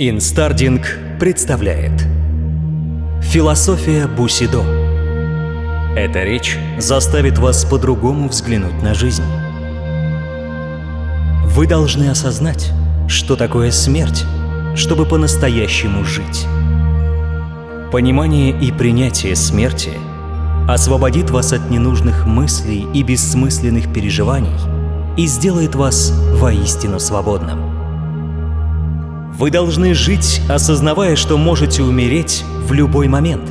Инстардинг представляет Философия Бусидо Эта речь заставит вас по-другому взглянуть на жизнь. Вы должны осознать, что такое смерть, чтобы по-настоящему жить. Понимание и принятие смерти освободит вас от ненужных мыслей и бессмысленных переживаний и сделает вас воистину свободным. Вы должны жить, осознавая, что можете умереть в любой момент.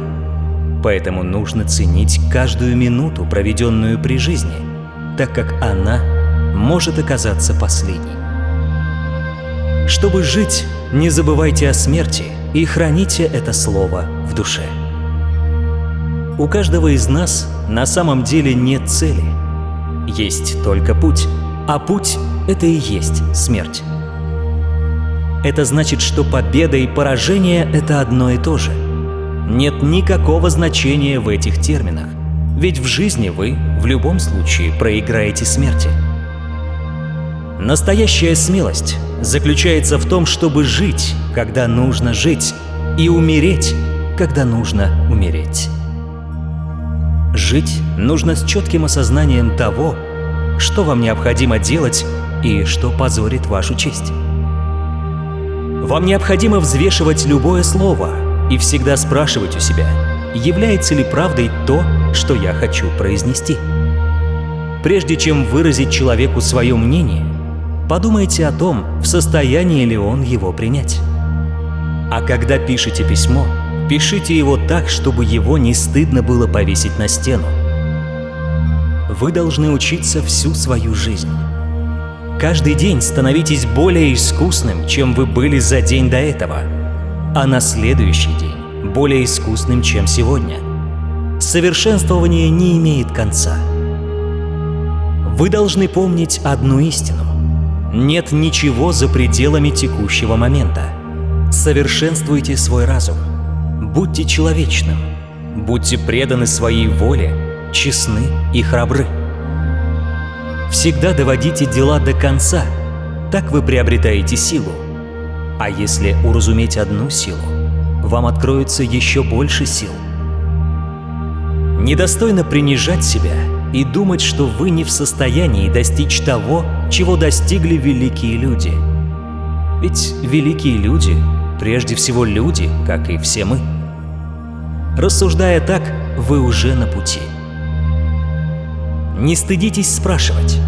Поэтому нужно ценить каждую минуту, проведенную при жизни, так как она может оказаться последней. Чтобы жить, не забывайте о смерти и храните это слово в душе. У каждого из нас на самом деле нет цели. Есть только путь, а путь — это и есть смерть. Это значит, что победа и поражение — это одно и то же. Нет никакого значения в этих терминах, ведь в жизни вы в любом случае проиграете смерти. Настоящая смелость заключается в том, чтобы жить, когда нужно жить, и умереть, когда нужно умереть. Жить нужно с четким осознанием того, что вам необходимо делать и что позорит вашу честь. Вам необходимо взвешивать любое слово и всегда спрашивать у себя, является ли правдой то, что я хочу произнести. Прежде чем выразить человеку свое мнение, подумайте о том, в состоянии ли он его принять. А когда пишете письмо, пишите его так, чтобы его не стыдно было повесить на стену. Вы должны учиться всю свою жизнь. Каждый день становитесь более искусным, чем вы были за день до этого, а на следующий день более искусным, чем сегодня. Совершенствование не имеет конца. Вы должны помнить одну истину. Нет ничего за пределами текущего момента. Совершенствуйте свой разум. Будьте человечным. Будьте преданы своей воле, честны и храбры. Всегда доводите дела до конца, так вы приобретаете силу. А если уразуметь одну силу, вам откроется еще больше сил. Недостойно принижать себя и думать, что вы не в состоянии достичь того, чего достигли великие люди. Ведь великие люди прежде всего люди, как и все мы. Рассуждая так, вы уже на пути. Не стыдитесь спрашивать.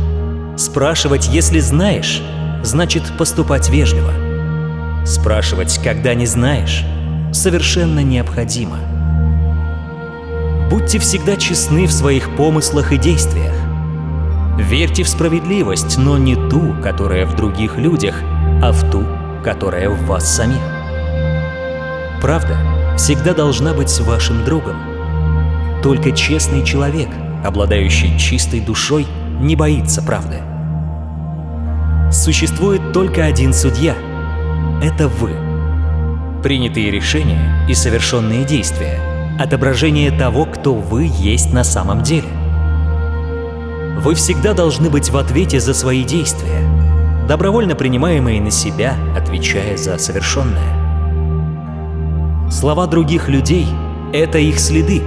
Спрашивать, если знаешь, значит поступать вежливо. Спрашивать, когда не знаешь, совершенно необходимо. Будьте всегда честны в своих помыслах и действиях. Верьте в справедливость, но не ту, которая в других людях, а в ту, которая в вас самих. Правда всегда должна быть вашим другом. Только честный человек – обладающий чистой душой, не боится правды. Существует только один судья — это вы. Принятые решения и совершенные действия — отображение того, кто вы есть на самом деле. Вы всегда должны быть в ответе за свои действия, добровольно принимаемые на себя, отвечая за совершенное. Слова других людей — это их следы,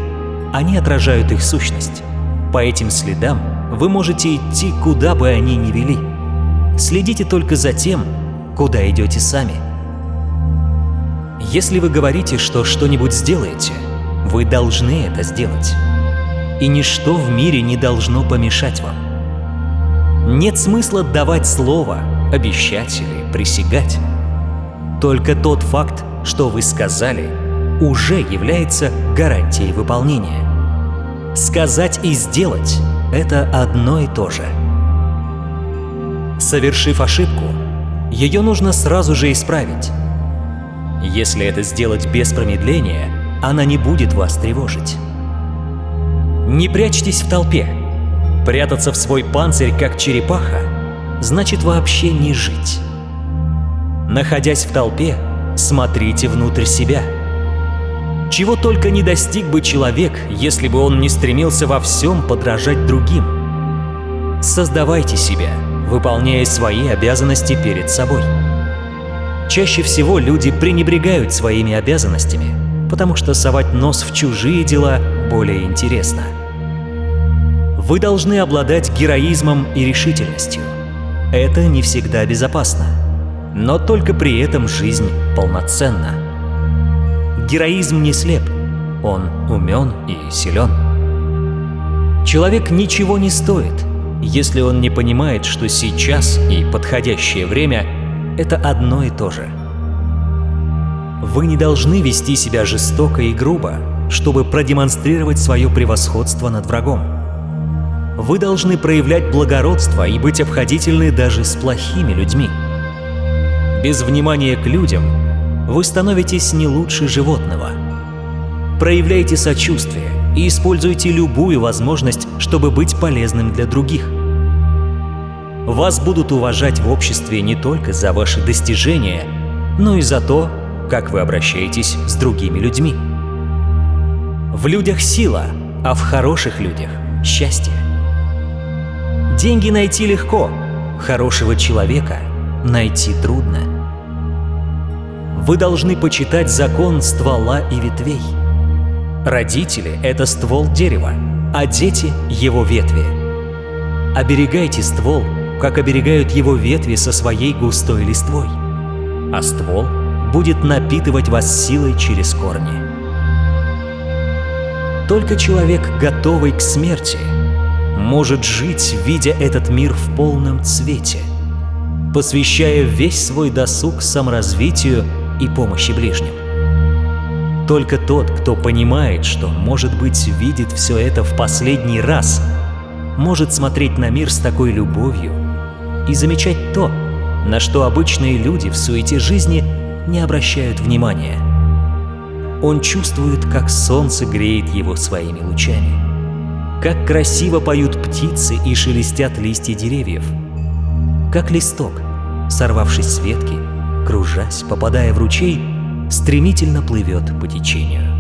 они отражают их сущность. По этим следам вы можете идти, куда бы они ни вели. Следите только за тем, куда идете сами. Если вы говорите, что что-нибудь сделаете, вы должны это сделать. И ничто в мире не должно помешать вам. Нет смысла давать слово, обещать или присягать. Только тот факт, что вы сказали, уже является гарантией выполнения. Сказать и сделать — это одно и то же. Совершив ошибку, ее нужно сразу же исправить. Если это сделать без промедления, она не будет вас тревожить. Не прячьтесь в толпе. Прятаться в свой панцирь, как черепаха, значит вообще не жить. Находясь в толпе, смотрите внутрь себя — чего только не достиг бы человек, если бы он не стремился во всем подражать другим. Создавайте себя, выполняя свои обязанности перед собой. Чаще всего люди пренебрегают своими обязанностями, потому что совать нос в чужие дела более интересно. Вы должны обладать героизмом и решительностью. Это не всегда безопасно, но только при этом жизнь полноценна. Героизм не слеп, он умен и силен. Человек ничего не стоит, если он не понимает, что сейчас и подходящее время — это одно и то же. Вы не должны вести себя жестоко и грубо, чтобы продемонстрировать свое превосходство над врагом. Вы должны проявлять благородство и быть обходительны даже с плохими людьми. Без внимания к людям вы становитесь не лучше животного. Проявляйте сочувствие и используйте любую возможность, чтобы быть полезным для других. Вас будут уважать в обществе не только за ваши достижения, но и за то, как вы обращаетесь с другими людьми. В людях сила, а в хороших людях – счастье. Деньги найти легко, хорошего человека найти трудно. Вы должны почитать закон ствола и ветвей. Родители — это ствол дерева, а дети — его ветви. Оберегайте ствол, как оберегают его ветви со своей густой листвой, а ствол будет напитывать вас силой через корни. Только человек, готовый к смерти, может жить, видя этот мир в полном цвете, посвящая весь свой досуг саморазвитию и помощи ближним. Только тот, кто понимает, что, может быть, видит все это в последний раз, может смотреть на мир с такой любовью и замечать то, на что обычные люди в суете жизни не обращают внимания. Он чувствует, как солнце греет его своими лучами как красиво поют птицы и шелестят листья деревьев. Как листок, сорвавшись с ветки, кружась, попадая в ручей, стремительно плывет по течению.